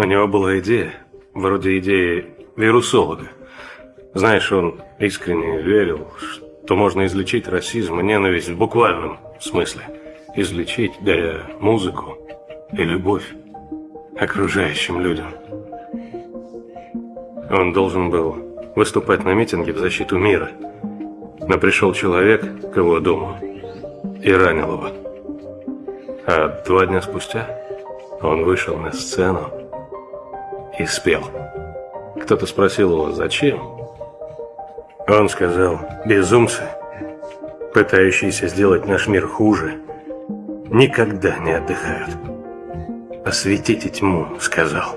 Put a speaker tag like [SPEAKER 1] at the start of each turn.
[SPEAKER 1] У него была идея, вроде идеи вирусолога. Знаешь, он искренне верил, что можно излечить расизм и ненависть в буквальном смысле. Излечить, даря музыку и любовь окружающим людям. Он должен был выступать на митинге в защиту мира. Но пришел человек к его дому и ранил его. А два дня спустя он вышел на сцену и спел. Кто-то спросил его, зачем? Он сказал, безумцы, пытающиеся сделать наш мир хуже, никогда не отдыхают. «Осветите тьму», — сказал.